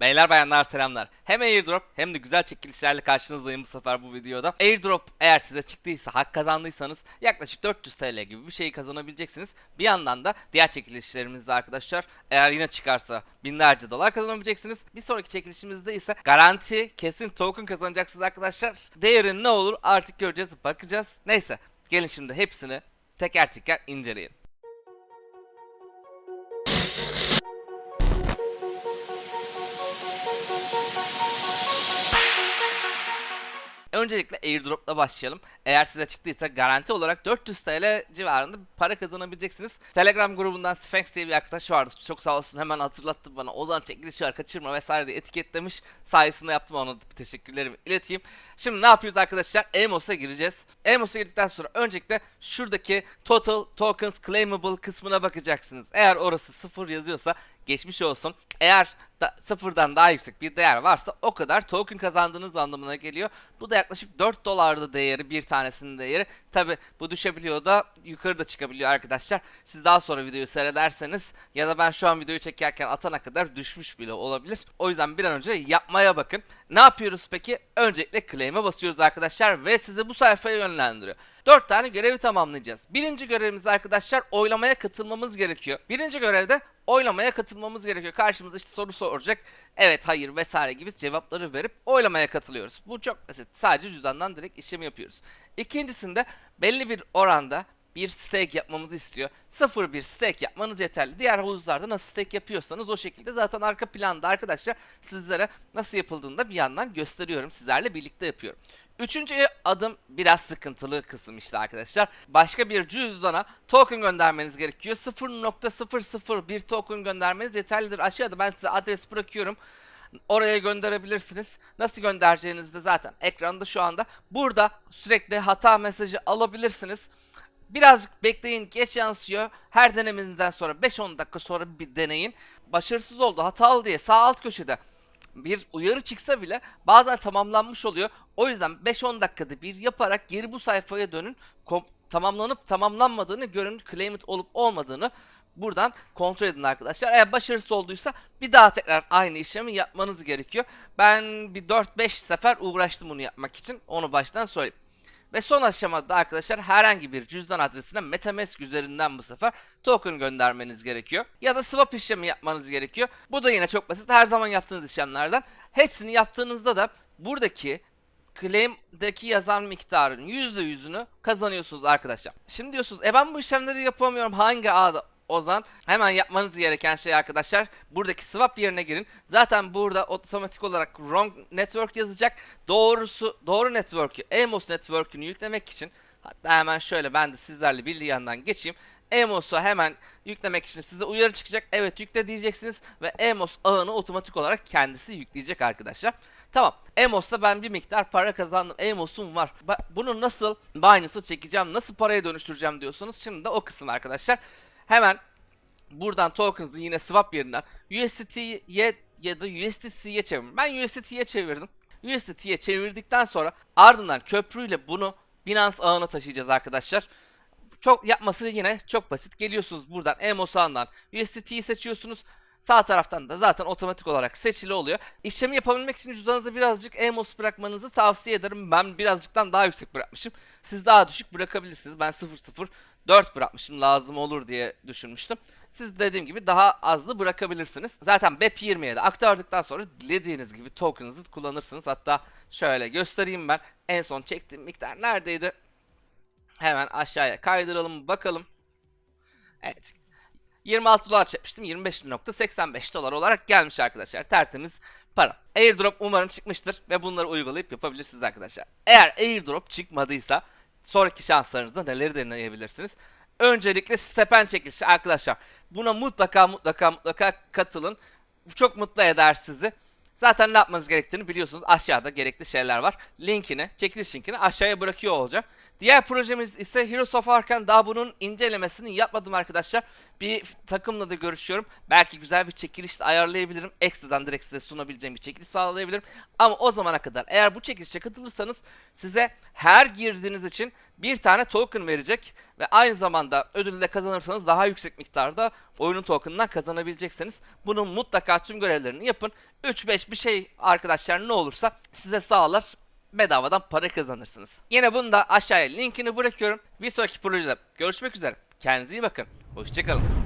Beyler bayanlar selamlar. Hem airdrop hem de güzel çekilişlerle karşınızdayım bu sefer bu videoda. Airdrop eğer size çıktıysa, hak kazandıysanız yaklaşık 400 TL gibi bir şey kazanabileceksiniz. Bir yandan da diğer çekilişlerimizde arkadaşlar eğer yine çıkarsa binlerce dolar kazanabileceksiniz. Bir sonraki çekilişimizde ise garanti kesin token kazanacaksınız arkadaşlar. Değeri ne olur artık göreceğiz, bakacağız. Neyse gelin şimdi hepsini teker teker inceleyelim. Öncelikle airdrop'la başlayalım. Eğer size çıktıysa garanti olarak 400 TL civarında para kazanabileceksiniz. Telegram grubundan Sphinx diye bir arkadaş vardı. Çok sağ olsun hemen hatırlattı bana. Ozan çekiliş var kaçırma vesaire diye etiketlemiş. Sayesinde yaptım ona teşekkürlerimi ileteyim. Şimdi ne yapıyoruz arkadaşlar? Amos.a gireceğiz. Amos.a girdikten sonra öncelikle şuradaki Total Tokens Claimable kısmına bakacaksınız. Eğer orası sıfır yazıyorsa geçmiş olsun. Eğer da, sıfırdan daha yüksek bir değer varsa o kadar token kazandığınız anlamına geliyor. Bu da yaklaşık 4 dolardı değeri bir tanesinin değeri. Tabi bu düşebiliyor da yukarı da çıkabiliyor arkadaşlar. Siz daha sonra videoyu seyrederseniz ya da ben şu an videoyu çekerken atana kadar düşmüş bile olabilir. O yüzden bir an önce yapmaya bakın. Ne yapıyoruz peki? Öncelikle claim'e basıyoruz arkadaşlar ve sizi bu sayfaya yönlendiriyor. 4 tane görevi tamamlayacağız. Birinci görevimiz arkadaşlar oylamaya katılmamız gerekiyor. Birinci görevde oylamaya katılmamız gerekiyor. Karşımıza işte soru soracak. Evet, hayır vesaire gibi cevapları verip oylamaya katılıyoruz. Bu çok basit. Sadece cüzdandan direkt işlemi yapıyoruz. İkincisinde belli bir oranda bir stake yapmamızı istiyor. Sıfır bir stake yapmanız yeterli. Diğer havuzlarda nasıl stake yapıyorsanız o şekilde zaten arka planda arkadaşlar sizlere nasıl yapıldığını da bir yandan gösteriyorum. Sizlerle birlikte yapıyorum. Üçüncü adım biraz sıkıntılı kısım işte arkadaşlar. Başka bir cüzdana token göndermeniz gerekiyor. 0.001 token göndermeniz yeterlidir. Aşağıda ben size adres bırakıyorum. Oraya gönderebilirsiniz. Nasıl göndereceğinizi de zaten ekranda şu anda. Burada sürekli hata mesajı alabilirsiniz. Birazcık bekleyin geç yansıyor. Her denemenizden sonra 5-10 dakika sonra bir deneyin. Başarısız oldu hatalı diye sağ alt köşede bir uyarı çıksa bile bazen tamamlanmış oluyor. O yüzden 5-10 dakikada bir yaparak geri bu sayfaya dönün. Tamamlanıp tamamlanmadığını görün. Claim it olup olmadığını buradan kontrol edin arkadaşlar. Eğer başarısız olduysa bir daha tekrar aynı işlemi yapmanız gerekiyor. Ben bir 4-5 sefer uğraştım bunu yapmak için. Onu baştan söyleyeyim. Ve son aşamada arkadaşlar herhangi bir cüzdan adresine Metamask üzerinden bu sefer token göndermeniz gerekiyor. Ya da swap işlemi yapmanız gerekiyor. Bu da yine çok basit. Her zaman yaptığınız işlemlerden. Hepsini yaptığınızda da buradaki claim'deki yazan miktarın %100'ünü kazanıyorsunuz arkadaşlar. Şimdi diyorsunuz e ben bu işlemleri yapamıyorum hangi ağda o zaman hemen yapmanız gereken şey arkadaşlar buradaki swap yerine girin. Zaten burada otomatik olarak wrong network yazacak. Doğrusu doğru network'ü Amos network'ünü yüklemek için hatta hemen şöyle ben de sizlerle bir yandan geçeyim. Amos'u hemen yüklemek için size uyarı çıkacak. Evet yükle diyeceksiniz ve Amos ağını otomatik olarak kendisi yükleyecek arkadaşlar. Tamam. Amos'ta ben bir miktar para kazandım. Amos'um var. Bunu nasıl Binance'a çekeceğim, nasıl paraya dönüştüreceğim diyorsunuz. Şimdi de o kısım arkadaşlar. Hemen buradan tokens'ı yine swap yerinden USDT'ye ya da USDC'ye çevirin. Ben USDT'ye çevirdim. USDT'ye çevirdikten sonra ardından köprüyle bunu Binance ağına taşıyacağız arkadaşlar. Çok yapması yine çok basit. Geliyorsunuz buradan Emos ağından USDT'yi seçiyorsunuz. Sağ taraftan da zaten otomatik olarak seçili oluyor. İşlemi yapabilmek için cüzdanınıza birazcık Emos bırakmanızı tavsiye ederim. Ben birazcıktan daha yüksek bırakmışım. Siz daha düşük bırakabilirsiniz. Ben 0.04 bırakmışım lazım olur diye düşünmüştüm. Siz dediğim gibi daha azlı bırakabilirsiniz. Zaten BEP20'ye de aktardıktan sonra dilediğiniz gibi token'ınızı kullanırsınız. Hatta şöyle göstereyim ben. En son çektiğim miktar neredeydi? Hemen aşağıya kaydıralım bakalım. Evet. 26 dolar çekmiştim. 25.85 dolar olarak gelmiş arkadaşlar. Tertemiz para. Airdrop umarım çıkmıştır ve bunları uygulayıp yapabilirsiniz arkadaşlar. Eğer airdrop çıkmadıysa sonraki şanslarınızda neleri deneyebilirsiniz? Öncelikle stepen çekilişi arkadaşlar. Buna mutlaka mutlaka mutlaka katılın. Bu çok mutlu eder sizi. Zaten ne yapmanız gerektiğini biliyorsunuz. Aşağıda gerekli şeyler var. Linkini, çekiliş linkini aşağıya bırakıyor olacağım. Diğer projemiz ise Heroes of Arkan. Daha bunun incelemesini yapmadım arkadaşlar. Bir takımla da görüşüyorum. Belki güzel bir çekiliş de ayarlayabilirim. Ekstradan direkt size sunabileceğim bir çekiliş sağlayabilirim. Ama o zamana kadar eğer bu çekilişe katılırsanız size her girdiğiniz için bir tane token verecek ve aynı zamanda ödülü de kazanırsanız daha yüksek miktarda oyunun token'ından kazanabileceksiniz. Bunun mutlaka tüm görevlerini yapın. 3-5 bir şey arkadaşlar ne olursa size sağlar bedavadan para kazanırsınız. Yine bunu da aşağıya linkini bırakıyorum. Bir sonraki projede görüşmek üzere. Kendinize iyi bakın. Hoşçakalın.